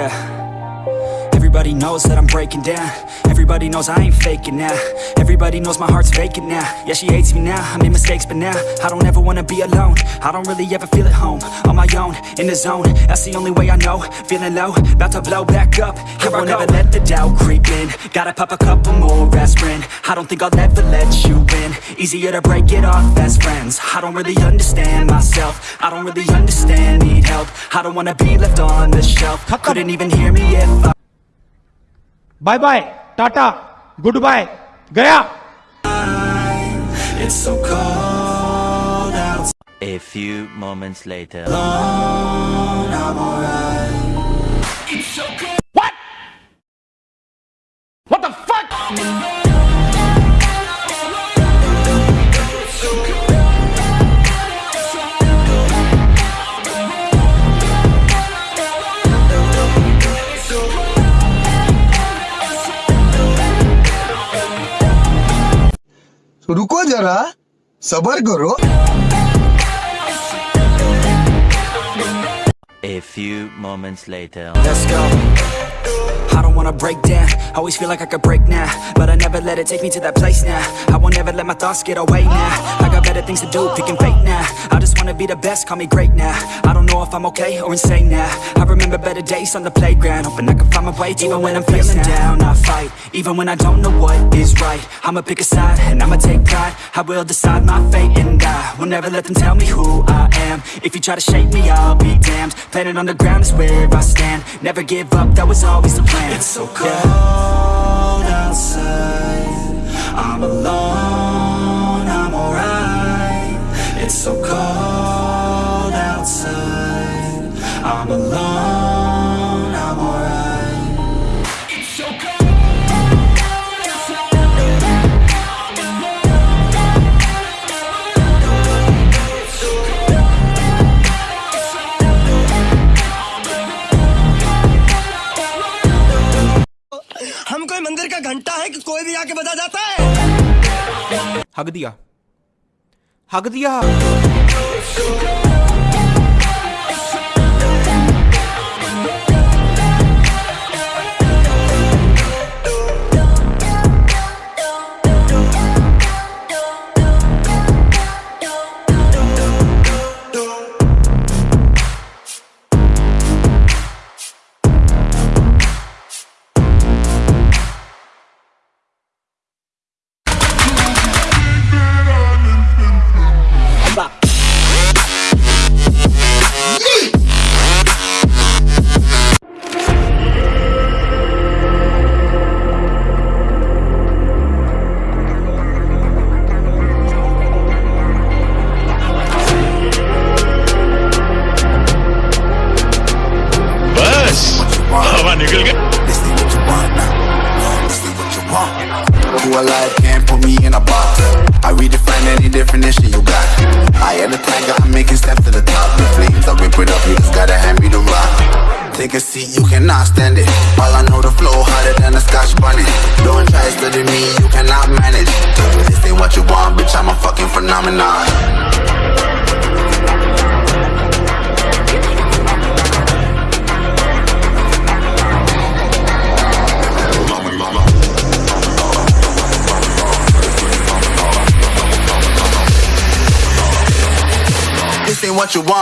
Yeah. Everybody knows that I'm breaking down. Everybody knows I ain't faking now. Everybody knows my heart's vacant now. Yeah, she hates me now, I made mistakes but now I don't ever wanna be alone. I don't really ever feel at home On my own, in the zone. That's the only way I know. Feeling low, about to blow back up. Here I won't ever let the doubt creep in. Gotta pop a couple more aspirin. I don't think I'll ever let you in. Easier to break it off best friends. I don't really understand myself. I don't really understand, need help. I don't wanna be left on the shelf. Couldn't even hear me if I bye bye tata goodbye गया It's so cold outside A few moments later. I'm रुको जरा सबर करो A few moments later. Let's go. I don't wanna break down Always feel like I could break now But I never let it take me to that place now I won't ever let my thoughts get away now I got better things to do, picking fate now I just wanna be the best, call me great now I don't know if I'm okay or insane now I remember better days on the playground Hoping I can find my way Even when I'm feeling down, I fight even when I don't know what is right I'ma pick a side and I'ma take pride. I will decide my fate and I Will never let them tell me who I am. If you try to shake me, I'll be damned. Planet on the ground is where I stand. Never give up, that was always the plan. It's so cold outside. I'm alone, I'm alright. It's so cold outside. I'm alone, मंदिर का घंटा है कि कोई भी आके बजा जाता है? हक दिया। हक दिया। Can't put me in a box. I redefine any definition you got. I am the tiger, I'm making steps to the top. The flames, I whip it up, you just gotta hand me the rock. Take a seat, you cannot stand it. All I know, the flow harder than a scotch bonnet. Don't try study me, you cannot manage. This ain't what you want, bitch, I'm a fucking phenomenon. What you want.